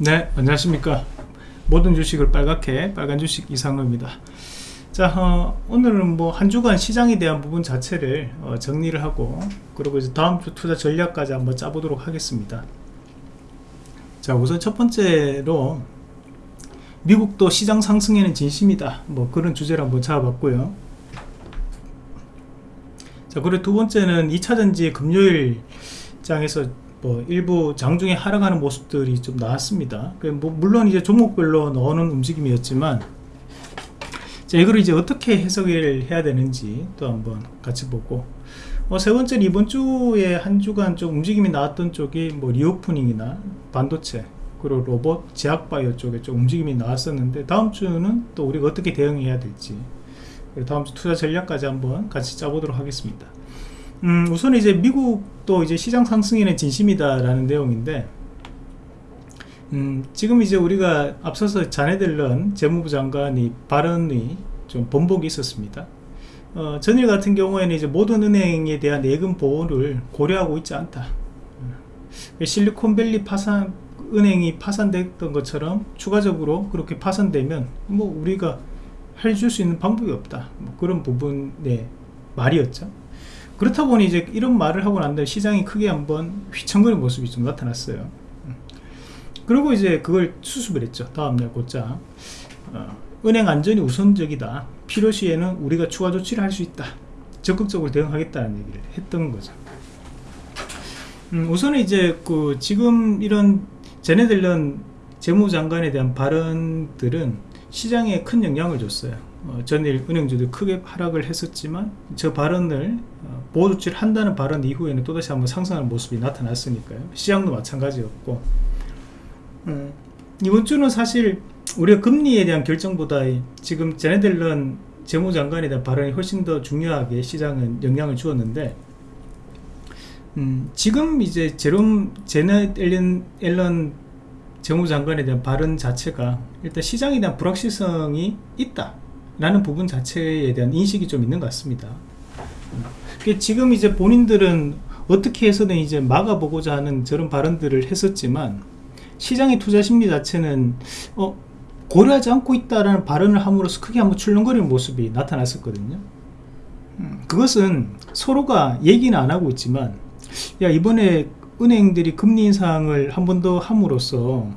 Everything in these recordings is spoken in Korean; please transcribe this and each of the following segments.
네 안녕하십니까. 모든 주식을 빨갛게 빨간 주식 이상로입니다. 자 어, 오늘은 뭐 한 주간 시장에 대한 부분 자체를 어, 정리를 하고 그리고 이제 다음 주 투자 전략까지 한번 짜보도록 하겠습니다. 자 우선 첫 번째로 미국도 시장 상승에는 진심이다. 뭐 그런 주제를 한번 잡아봤고요. 자 그리고 두 번째는 2차전지 금요일 장에서 뭐 일부 장중에 하락하는 모습들이 좀 나왔습니다. 그뭐 물론 이제 종목별로 넣는 움직임이었지만 자, 이걸 이제 어떻게 해석을 해야 되는지 또 한번 같이 보고 어, 세 번째는 이번 주에 한 주간 좀 움직임이 나왔던 쪽이 뭐 리오프닝이나 반도체 그리고 로봇, 제약바이오 쪽에 좀 움직임이 나왔었는데 다음 주는 또 우리가 어떻게 대응해야 될지 다음 주 투자 전략까지 한번 같이 짜보도록 하겠습니다. 음, 우선 이제 미국도 이제 시장 상승에는 진심이다라는 내용인데, 음, 지금 이제 우리가 앞서서 자네들런 재무부 장관이 발언이 좀 번복이 있었습니다. 어, 전일 같은 경우에는 이제 모든 은행에 대한 예금 보호를 고려하고 있지 않다. 음, 실리콘밸리 파산 은행이 파산됐던 것처럼 추가적으로 그렇게 파산되면 뭐 우리가 해줄 수 있는 방법이 없다. 뭐 그런 부분의 말이었죠. 그렇다 보니 이제 이런 말을 하고 난 다음에 시장이 크게 한번 휘청거리는 모습이 좀 나타났어요. 음. 그리고 이제 그걸 수습을 했죠. 다음날 곧장. 어, 은행 안전이 우선적이다. 필요시에는 우리가 추가 조치를 할 수 있다. 적극적으로 대응하겠다는 얘기를 했던 거죠. 음, 우선은 이제 그 지금 이런 제네들런 재무장관에 대한 발언들은 시장에 큰 영향을 줬어요 어, 전일 은행주도 크게 하락을 했었지만 저 발언을 어, 보조치를 한다는 발언 이후에는 또다시 한번 상승하는 모습이 나타났으니까요. 시장도 마찬가지였고. 음, 이번 주는 사실 우리가 금리에 대한 결정보다 지금 제네델런 재무장관에 대한 발언이 훨씬 더 중요하게 시장은 영향을 주었는데 음, 지금 이제 제롬 제네 앨런, 앨런 재무장관에 대한 발언 자체가 일단 시장에 대한 불확실성이 있다 라는 부분 자체에 대한 인식이 좀 있는 것 같습니다. 지금 이제 본인들은 어떻게 해서든 이제 막아보고자 하는 저런 발언들을 했었지만 시장의 투자 심리 자체는 어, 고려하지 않고 있다라는 발언을 함으로써 크게 한번 출렁거리는 모습이 나타났었거든요. 음, 그것은 서로가 얘기는 안 하고 있지만 야 이번에 은행들이 금리 인상을 한 번 더 함으로써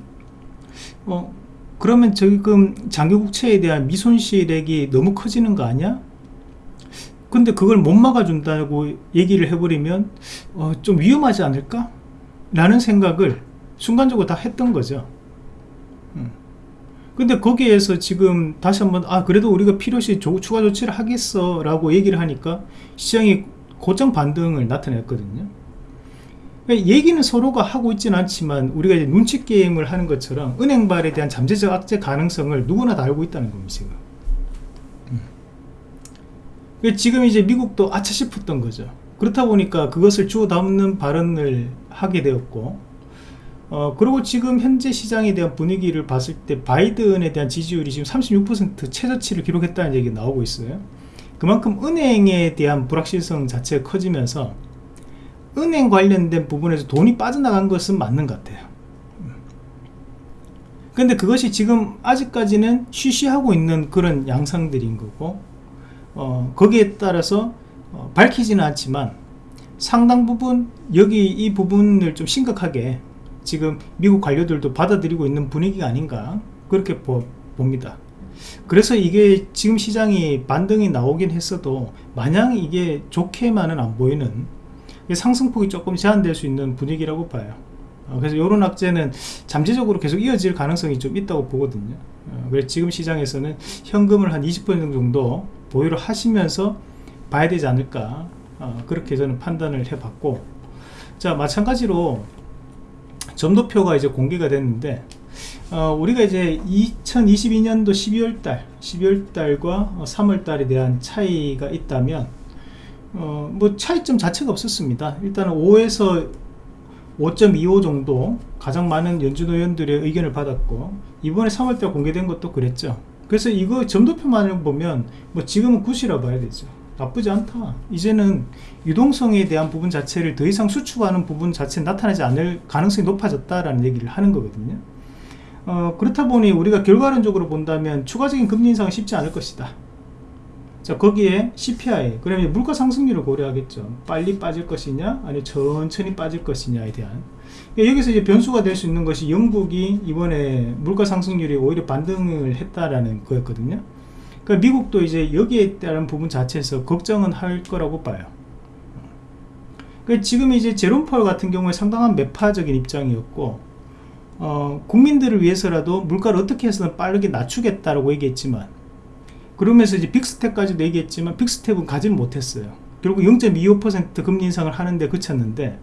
어, 그러면 지금 장기국채에 대한 미손실액이 너무 커지는 거 아니야? 근데 그걸 못 막아준다고 얘기를 해버리면 어, 좀 위험하지 않을까? 라는 생각을 순간적으로 다 했던 거죠 음. 근데 거기에서 지금 다시 한번 아 그래도 우리가 필요시 추가 조치를 하겠어 라고 얘기를 하니까 시장이 고점 반등을 나타냈거든요 얘기는 서로가 하고 있지는 않지만 우리가 이제 눈치 게임을 하는 것처럼 은행발에 대한 잠재적 악재 가능성을 누구나 다 알고 있다는 겁니다 지금. 음. 그러니까 지금 이제 미국도 아차 싶었던 거죠. 그렇다 보니까 그것을 주워 담는 발언을 하게 되었고 어, 그리고 지금 현재 시장에 대한 분위기를 봤을 때 바이든에 대한 지지율이 지금 36% 최저치를 기록했다는 얘기가 나오고 있어요. 그만큼 은행에 대한 불확실성 자체가 커지면서 은행 관련된 부분에서 돈이 빠져나간 것은 맞는 것 같아요. 근데 그것이 지금 아직까지는 쉬쉬하고 있는 그런 양상들인 거고 어, 거기에 따라서 어, 밝히지는 않지만 상당 부분 여기 이 부분을 좀 심각하게 지금 미국 관료들도 받아들이고 있는 분위기가 아닌가 그렇게 보, 봅니다. 그래서 이게 지금 시장이 반등이 나오긴 했어도 마냥 이게 좋게만은 안 보이는 상승폭이 조금 제한될 수 있는 분위기라고 봐요. 어, 그래서 이런 악재는 잠재적으로 계속 이어질 가능성이 좀 있다고 보거든요. 어, 그래서 지금 시장에서는 현금을 한 20% 정도 보유를 하시면서 봐야 되지 않을까 어, 그렇게 저는 판단을 해봤고 자 마찬가지로 점도표가 이제 공개가 됐는데 어, 우리가 이제 2022년도 12월달 12월달과 3월달에 대한 차이가 있다면 어, 뭐 차이점 자체가 없었습니다. 일단은 5에서 5.25 정도 가장 많은 연준 의원들의 의견을 받았고 이번에 3월달 공개된 것도 그랬죠. 그래서 이거 점도표만을 보면 뭐 지금은 굿이라 봐야 되죠. 나쁘지 않다. 이제는 유동성에 대한 부분 자체를 더 이상 수축하는 부분 자체는 나타나지 않을 가능성이 높아졌다라는 얘기를 하는 거거든요. 어, 그렇다 보니 우리가 결과론적으로 본다면 추가적인 금리 인상은 쉽지 않을 것이다. 자 거기에 CPI 그러면 물가 상승률을 고려하겠죠. 빨리 빠질 것이냐 아니 천천히 빠질 것이냐에 대한 그러니까 여기서 이제 변수가 될 수 있는 것이 영국이 이번에 물가 상승률이 오히려 반등을 했다라는 거였거든요. 그러니까 미국도 이제 여기에 따른 부분 자체에서 걱정은 할 거라고 봐요. 그러니까 지금 이제 제롬 펄 같은 경우에 상당한 매파적인 입장이었고 어, 국민들을 위해서라도 물가를 어떻게 해서든 빠르게 낮추겠다라고 얘기했지만 그러면서 이제 빅스텝까지도 얘기했지만 빅스텝은 가지는 못했어요. 결국 0.25% 금리 인상을 하는데 그쳤는데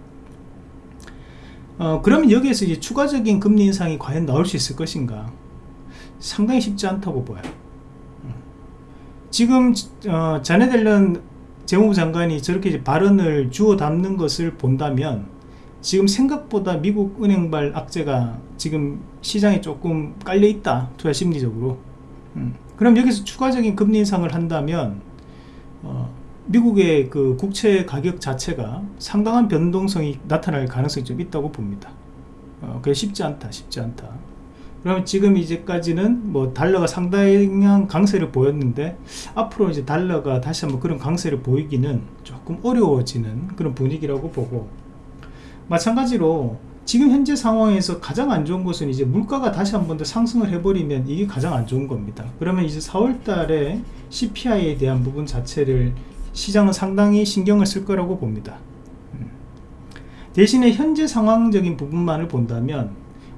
어, 그러면 여기에서 이제 추가적인 금리 인상이 과연 나올 수 있을 것인가 상당히 쉽지 않다고 보여요. 지금 어, 자네 델런 재무부 장관이 저렇게 발언을 주워 담는 것을 본다면 지금 생각보다 미국 은행발 악재가 지금 시장에 조금 깔려 있다 투자 심리적으로 음. 그럼 여기서 추가적인 금리 인상을 한다면 어, 미국의 그 국채 가격 자체가 상당한 변동성이 나타날 가능성이 좀 있다고 봅니다. 어, 그게 쉽지 않다 쉽지 않다. 그러면 지금 이제까지는 뭐 달러가 상당한 강세를 보였는데 앞으로 이제 달러가 다시 한번 그런 강세를 보이기는 조금 어려워지는 그런 분위기라고 보고 마찬가지로 지금 현재 상황에서 가장 안 좋은 것은 이제 물가가 다시 한 번 더 상승을 해버리면 이게 가장 안 좋은 겁니다. 그러면 이제 4월 달에 CPI에 대한 부분 자체를 시장은 상당히 신경을 쓸 거라고 봅니다. 음. 대신에 현재 상황적인 부분만을 본다면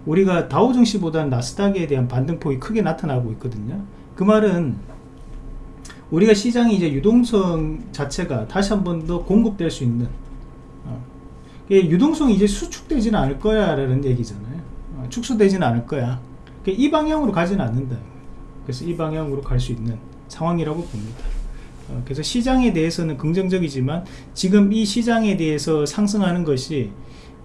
우리가 다우증시보다는 나스닥에 대한 반등폭이 크게 나타나고 있거든요. 그 말은 우리가 시장이 이제 유동성 자체가 다시 한 번 더 공급될 수 있는 유동성이 이제 수축되지는 않을 거야 라는 얘기잖아요. 어, 축소되지는 않을 거야. 이 방향으로 가지는 않는다. 그래서 이 방향으로 갈 수 있는 상황이라고 봅니다. 어, 그래서 시장에 대해서는 긍정적이지만 지금 이 시장에 대해서 상승하는 것이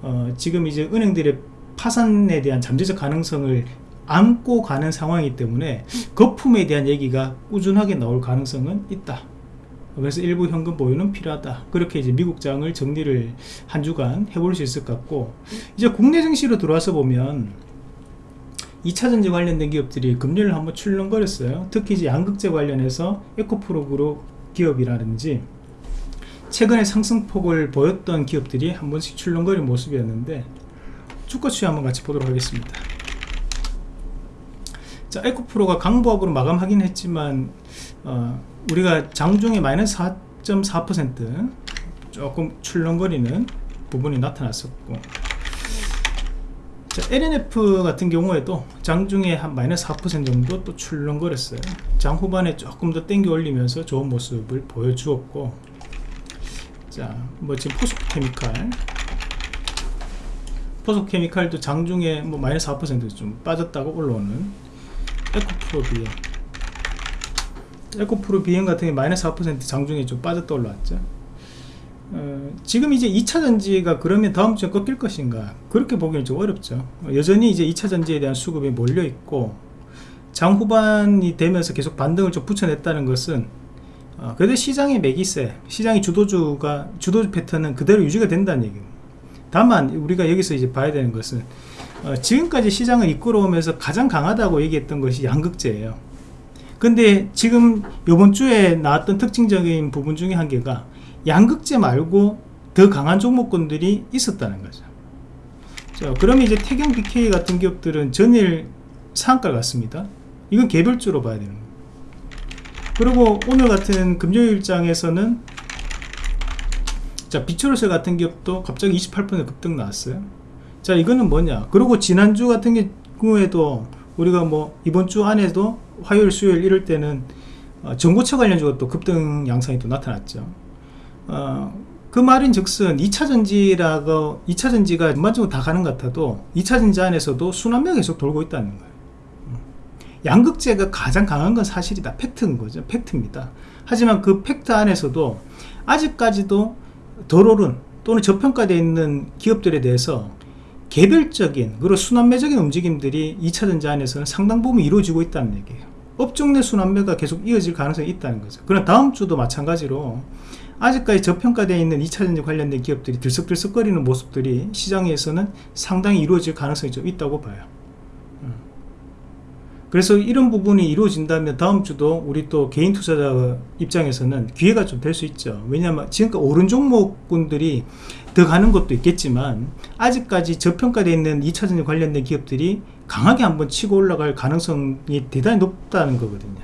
어, 지금 이제 은행들의 파산에 대한 잠재적 가능성을 안고 가는 상황이기 때문에 거품에 대한 얘기가 꾸준하게 나올 가능성은 있다 그래서 일부 현금 보유는 필요하다. 그렇게 이제 미국장을 정리를 한 주간 해볼 수 있을 것 같고 이제 국내 증시로 들어와서 보면 2차전지 관련된 기업들이 금리를 한번 출렁거렸어요. 특히 이제 양극재 관련해서 에코프로 기업이라든지 최근에 상승폭을 보였던 기업들이 한 번씩 출렁거린 모습이었는데 주가 추이 한번 같이 보도록 하겠습니다. 자 에코프로가 강보합으로 마감하긴 했지만 어, 우리가 장중에 마이너스 4.4% 조금 출렁거리는 부분이 나타났었고 자, LNF 같은 경우에도 장중에 한 마이너스 4% 정도 또 출렁거렸어요. 장 후반에 조금 더 땡겨 올리면서 좋은 모습을 보여주었고 자뭐 지금 포스케미칼. 포스케미칼도 장중에 뭐 마이너스 4%좀 빠졌다고 올라오는 에코프로비에 에코프로 비행 같은 게 마이너스 4% 장중에 좀 빠졌다 올라왔죠. 어, 지금 이제 2차 전지가 그러면 다음 주에 꺾일 것인가? 그렇게 보기는 좀 어렵죠. 여전히 이제 2차 전지에 대한 수급이 몰려 있고 장 후반이 되면서 계속 반등을 좀 붙여냈다는 것은 어, 그래도 시장의 매기세 시장의 주도주가 주도주 패턴은 그대로 유지가 된다는 얘기입니다 다만 우리가 여기서 이제 봐야 되는 것은 어, 지금까지 시장을 이끌어오면서 가장 강하다고 얘기했던 것이 양극재예요 근데 지금 이번 주에 나왔던 특징적인 부분 중에 한 개가 양극재 말고 더 강한 종목군들이 있었다는 거죠. 자, 그러면 이제 태경 BK 같은 기업들은 전일 상한가 같습니다. 이건 개별주로 봐야 되는 거예요. 그리고 오늘 같은 금요일장에서는 자 비추로셀 같은 기업도 갑자기 28% 급등 나왔어요. 자 이거는 뭐냐? 그리고 지난주 같은 경우에도 우리가 뭐 이번 주 안에도 화요일 수요일 이럴 때는 어, 전고체 관련주가 또 급등 양상이 또 나타났죠. 어, 그 말인 즉슨 2차전지라고 2차전지가 전반적으로 다 가는 것 같아도 2차전지 안에서도 순환매가 계속 돌고 있다는 거예요. 음. 양극재가 가장 강한 건 사실이다. 팩트인 거죠. 팩트입니다. 하지만 그 팩트 안에서도 아직까지도 덜 오른 또는 저평가되어 있는 기업들에 대해서 개별적인 그리고 순환매적인 움직임들이 2차전지 안에서는 상당 부분 이루어지고 있다는 얘기예요 업종 내 순환매가 계속 이어질 가능성이 있다는 거죠 그럼 다음 주도 마찬가지로 아직까지 저평가되어 있는 2차전지 관련된 기업들이 들썩들썩거리는 모습들이 시장에서는 상당히 이루어질 가능성이 좀 있다고 봐요 음. 그래서 이런 부분이 이루어진다면 다음 주도 우리 또 개인 투자자 입장에서는 기회가 좀 될 수 있죠. 왜냐하면 지금까지 오른 종목군들이 더 가는 것도 있겠지만 아직까지 저평가되어 있는 2차전지 관련된 기업들이 강하게 한번 치고 올라갈 가능성이 대단히 높다는 거거든요.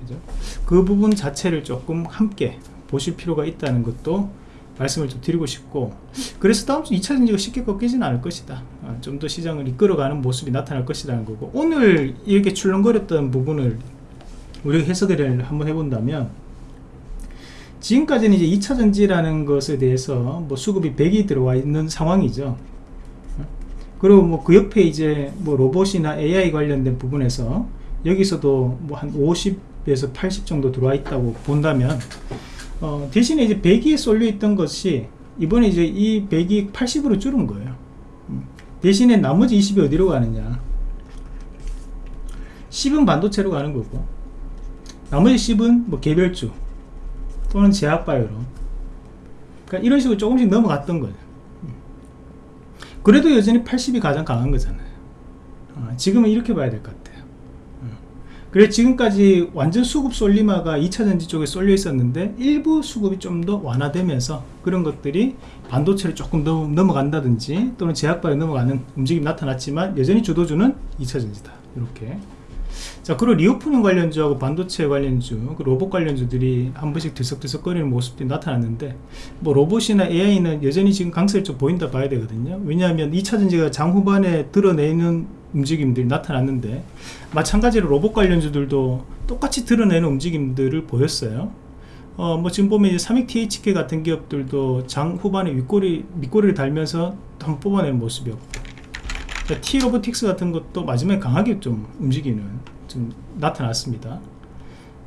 그죠? 그 부분 자체를 조금 함께 보실 필요가 있다는 것도 말씀을 좀 드리고 싶고 그래서 다음 주 2차전지가 쉽게 꺾이지는 않을 것이다 어, 좀더 시장을 이끌어가는 모습이 나타날 것이라는 거고 오늘 이렇게 출렁거렸던 부분을 우리가 해석을 한번 해본다면 지금까지는 이제 2차 전지라는 것에 대해서 뭐 수급이 100이 들어와 있는 상황이죠 그리고 뭐 그 옆에 이제 뭐 로봇이나 AI 관련된 부분에서 여기서도 뭐 한 50에서 80 정도 들어와 있다고 본다면 어, 대신에 이제 100이 쏠려 있던 것이 이번에 이제 이 100이 80으로 줄은 거예요. 음. 대신에 나머지 20이 어디로 가느냐? 10은 반도체로 가는 거고, 나머지 10은 뭐 개별주 또는 제약바이오로. 그러니까 이런 식으로 조금씩 넘어갔던 거예요. 음. 그래도 여전히 80이 가장 강한 거잖아요. 어, 지금은 이렇게 봐야 될 것 같아요. 그래 지금까지 완전 수급 쏠림화가 2차전지 쪽에 쏠려 있었는데 일부 수급이 좀 더 완화되면서 그런 것들이 반도체를 조금 더 넘어간다든지 또는 제약바이오에 넘어가는 움직임이 나타났지만 여전히 주도주는 2차전지다 이렇게 자 그리고 리오프닝 관련주하고 반도체 관련주 그 로봇 관련주들이 한 번씩 들썩들썩거리는 모습들이 나타났는데 뭐 로봇이나 AI는 여전히 지금 강세를 좀 보인다 봐야 되거든요. 왜냐하면 2차전지가 장 후반에 드러내는 움직임들이 나타났는데 마찬가지로 로봇 관련주들도 똑같이 드러내는 움직임들을 보였어요. 어, 뭐 지금 보면 이제 삼익 THK 같은 기업들도 장 후반에 윗꼬리, 밑꼬리를 달면서 한번 뽑아내는 모습이었고 T 로보틱스 같은 것도 마지막에 강하게 좀 움직이는 좀 나타났습니다.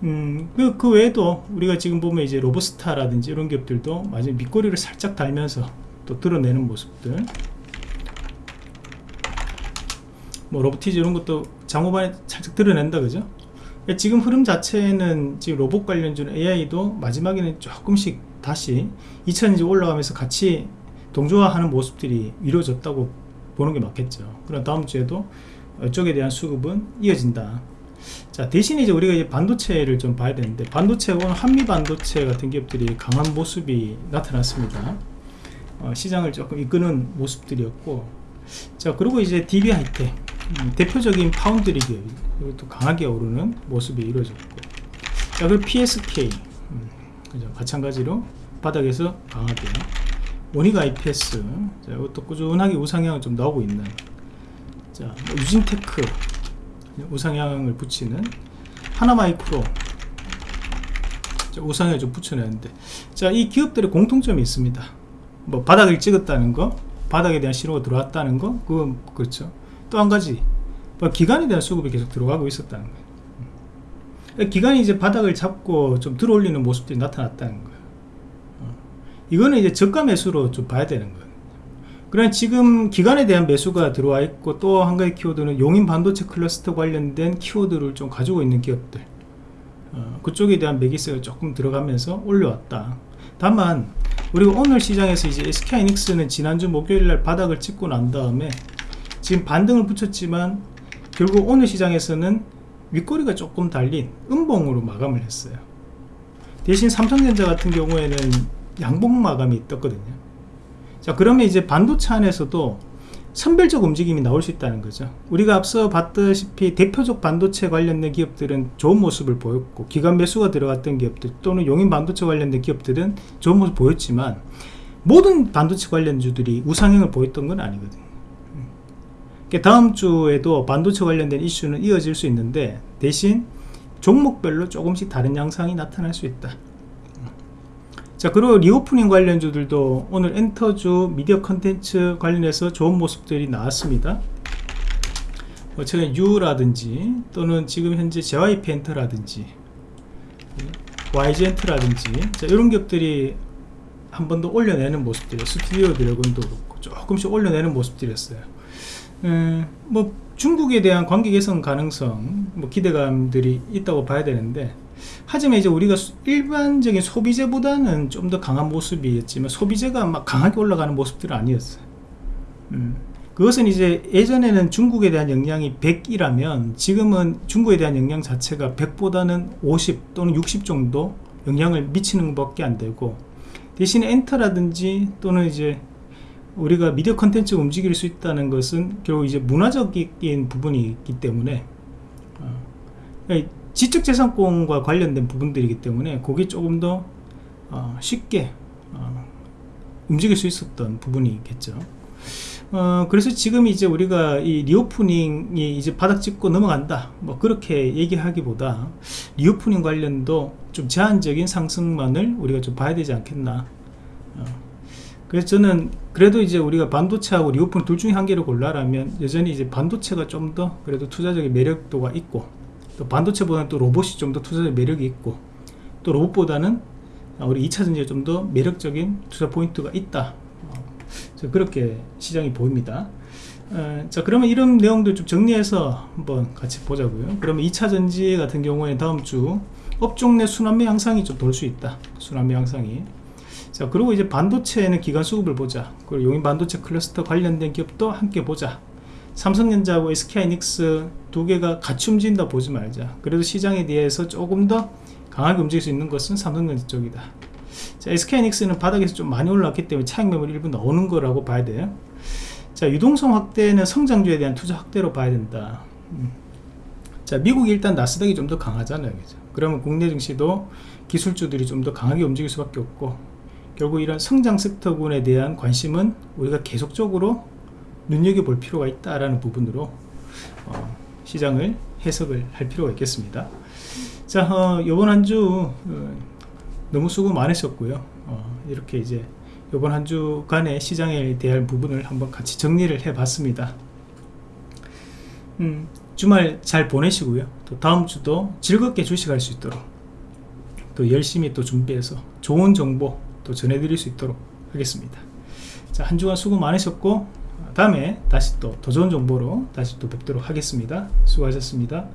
음, 그, 그 외에도 우리가 지금 보면 이제 로보스타라든지 이런 기업들도 마지막 밑꼬리를 살짝 달면서 또 드러내는 모습들. 뭐 로보티즈 이런 것도 장후반에 살짝 드러낸다 그죠? 그러니까 지금 흐름 자체는 지금 로봇 관련주는 AI도 마지막에는 조금씩 다시 2000지 올라가면서 같이 동조화하는 모습들이 이루어졌다고 보는 게 맞겠죠. 그럼 다음 주에도 이쪽에 대한 수급은 이어진다. 자 대신에 이제 우리가 이제 반도체를 좀 봐야 되는데 반도체 오늘 한미 반도체 같은 기업들이 강한 모습이 나타났습니다. 어, 시장을 조금 이끄는 모습들이었고 자 그리고 이제 DB 하이텍 음, 대표적인 파운드리 기업 이것도 강하게 오르는 모습이 이루어졌고 자 그리고 PSK 음, 그죠 마찬가지로 바닥에서 강하게 모닉 IPS 자 이것도 꾸준하게 우상향을 좀 나오고 있는 자 뭐 유진테크 우상향을 붙이는 하나마이크로 우상향을 좀 붙여내는데 자이 기업들의 공통점이 있습니다 뭐 바닥을 찍었다는 거 바닥에 대한 신호가 들어왔다는 거 그건 그렇죠 또 한 가지 뭐 기간에 대한 수급이 계속 들어가고 있었다는 거예요 음. 기간이 이제 바닥을 잡고 좀 들어올리는 모습들이 나타났다는 거예요 어. 이거는 이제 저가 매수로 좀 봐야 되는 거예요 그러나 지금 기간에 대한 매수가 들어와 있고 또 한 가지 키워드는 용인 반도체 클러스터 관련된 키워드를 좀 가지고 있는 기업들. 어, 그쪽에 대한 매기세가 조금 들어가면서 올려왔다. 다만 우리가 오늘 시장에서 이제 SK이닉스는 지난주 목요일날 바닥을 찍고 난 다음에 지금 반등을 붙였지만 결국 오늘 시장에서는 윗꼬리가 조금 달린 음봉으로 마감을 했어요. 대신 삼성전자 같은 경우에는 양봉 마감이 떴거든요 자 그러면 이제 반도체 안에서도 선별적 움직임이 나올 수 있다는 거죠. 우리가 앞서 봤다시피 대표적 반도체 관련된 기업들은 좋은 모습을 보였고 기관 매수가 들어갔던 기업들 또는 용인 반도체 관련된 기업들은 좋은 모습 을 보였지만 모든 반도체 관련주들이 우상향을 보였던 건 아니거든요. 그러니까 다음 주에도 반도체 관련된 이슈는 이어질 수 있는데 대신 종목별로 조금씩 다른 양상이 나타날 수 있다 자 그리고 리오프닝 관련주들도 오늘 엔터주 미디어 컨텐츠 관련해서 좋은 모습들이 나왔습니다. 뭐 최근 NEW라든지 또는 지금 현재 JYP 엔터라든지 YG엔터라든지 자, 이런 기업들이 한 번 더 올려내는 모습들이에요. 스튜디오 드래곤도 그렇고 조금씩 올려내는 모습들이었어요. 음, 뭐 중국에 대한 관계 개선 가능성 뭐 기대감들이 있다고 봐야 되는데 하지만 이제 우리가 일반적인 소비재보다는 좀 더 강한 모습이었지만 소비재가 막 강하게 올라가는 모습들은 아니었어요. 음, 그것은 이제 예전에는 중국에 대한 영향이 100이라면 지금은 중국에 대한 영향 자체가 100보다는 50 또는 60 정도 영향을 미치는 것밖에 안 되고 대신에 엔터라든지 또는 이제 우리가 미디어 컨텐츠가 움직일 수 있다는 것은 결국 이제 문화적인 부분이 있기 때문에 어, 그러니까 지적재산권과 관련된 부분들이기 때문에 그게 조금 더 어, 쉽게 어, 움직일 수 있었던 부분이 있겠죠. 어, 그래서 지금 이제 우리가 이 리오프닝이 이제 바닥 찍고 넘어간다 뭐 그렇게 얘기하기보다 리오프닝 관련도 좀 제한적인 상승만을 우리가 좀 봐야 되지 않겠나 어, 그래서 저는 그래도 이제 우리가 반도체하고 리오프닝 둘 중에 한 개를 골라라면 여전히 이제 반도체가 좀 더 그래도 투자적인 매력도가 있고 또 반도체보다는 또 로봇이 좀 더 투자적 매력이 있고 또 로봇보다는 우리 2차전지에 좀 더 매력적인 투자 포인트가 있다. 어, 그렇게 시장이 보입니다. 어, 자 그러면 이런 내용들 좀 정리해서 한번 같이 보자고요. 그러면 2차전지 같은 경우에 다음 주 업종 내 순환매 양상이 좀 돌 수 있다. 순환매 양상이. 자 그리고 이제 반도체는 기간 수급을 보자. 그리고 용인 반도체 클러스터 관련된 기업도 함께 보자 삼성전자하고 SK하이닉스 두 개가 같이 움직인다 보지 말자 그래도 시장에 대해서 조금 더 강하게 움직일 수 있는 것은 삼성전자 쪽이다 자, SK하이닉스는 바닥에서 좀 많이 올랐기 때문에 차익 매물 일부 나오는 거라고 봐야 돼요 자 유동성 확대는 성장주에 대한 투자 확대로 봐야 된다 음. 자 미국이 일단 나스닥이 좀 더 강하잖아요 그죠? 그러면 국내 증시도 기술주들이 좀 더 강하게 움직일 수밖에 없고 결국 이런 성장 섹터군에 대한 관심은 우리가 계속적으로 눈여겨볼 필요가 있다라는 부분으로 어, 시장을 해석을 할 필요가 있겠습니다. 자 어, 이번 한주 어, 너무 수고 많으셨고요. 어, 이렇게 이제 이번 한 주간의 시장에 대한 부분을 한번 같이 정리를 해 봤습니다. 음, 주말 잘 보내시고요. 또 다음 주도 즐겁게 주식할 수 있도록 또 열심히 또 준비해서 좋은 정보 또 전해드릴 수 있도록 하겠습니다. 자 한 주간 수고 많으셨고 다음에 다시 또 더 좋은 정보로 다시 또 뵙도록 하겠습니다. 수고하셨습니다